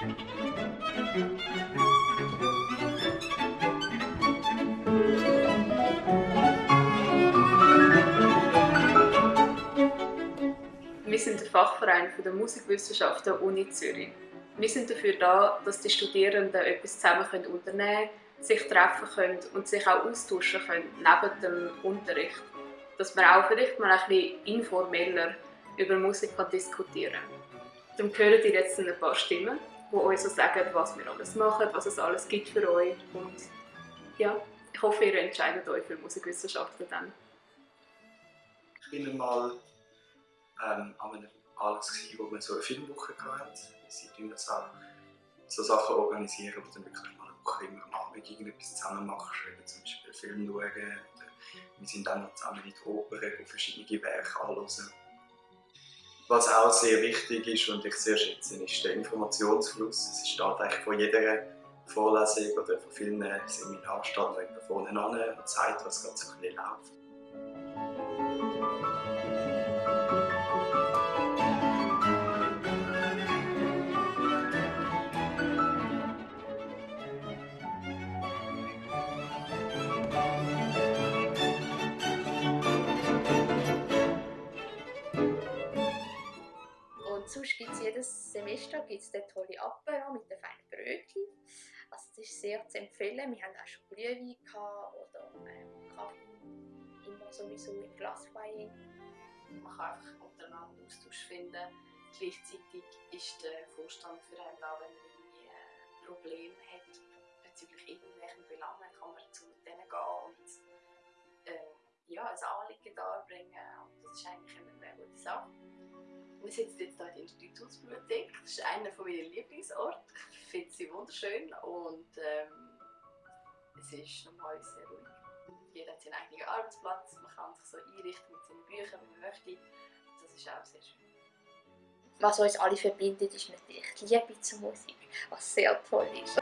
Wir sind der Fachverein der Musikwissenschaften der Uni Zürich. Wir sind dafür da, dass die Studierenden etwas zusammen unternehmen können, sich treffen können und sich auch austauschen können, neben dem Unterricht. Dass man auch vielleicht mal ein bisschen informeller über Musik diskutieren kann. Darum hören ihr jetzt ein paar Stimmen, die uns so sagen, was wir alles machen, was es alles gibt für euch. Und ja, ich hoffe, ihr entscheidet euch für Musikwissenschaften dann. Ich bin mal ähm, an einem Anlass, wo man so eine Filmwoche hatte. Sie tun das auch so Sachen organisieren, wo dann wirklich mal eine Woche immer am Abend irgendetwas zusammen machst, eben zum Beispiel Film schauen. Wir sind dann noch zusammen in der Oper und verschiedene Werke anschauen. Was auch sehr wichtig ist und ich sehr schätze, ist der Informationsfluss. Es steht eigentlich von jeder Vorlesung oder von vielen Seminaren steht vorne an und zeigt, was gerade so ein bisschen läuft. Sonst gibt es jedes Semester gibt's den tolle Apero mit den feinen Brötchen. Also das ist sehr zu empfehlen. Wir haben auch schon Glühwein oder ähm, Kaffee, immer sowieso im Glaswein. Man kann einfach untereinander Austausch finden. Gleichzeitig ist der Vorstand für einen da, wenn er irgendwie ein Problem hat bezüglich irgendwelchen Belangen, kann man zu denen gehen und äh, ja, ein Anliegen darbringen. Wir sitzen jetzt hier in der Institutsbibliothek. Das ist einer meiner Lieblingsorte. Ich finde sie wunderschön und ähm, es ist normal sehr ruhig. Jeder hat seinen eigenen Arbeitsplatz, man kann sich so einrichten mit seinen Büchern, wie man möchte. Das ist auch sehr schön. Was uns alle verbindet, ist natürlich die Liebe zur Musik, was sehr toll ist.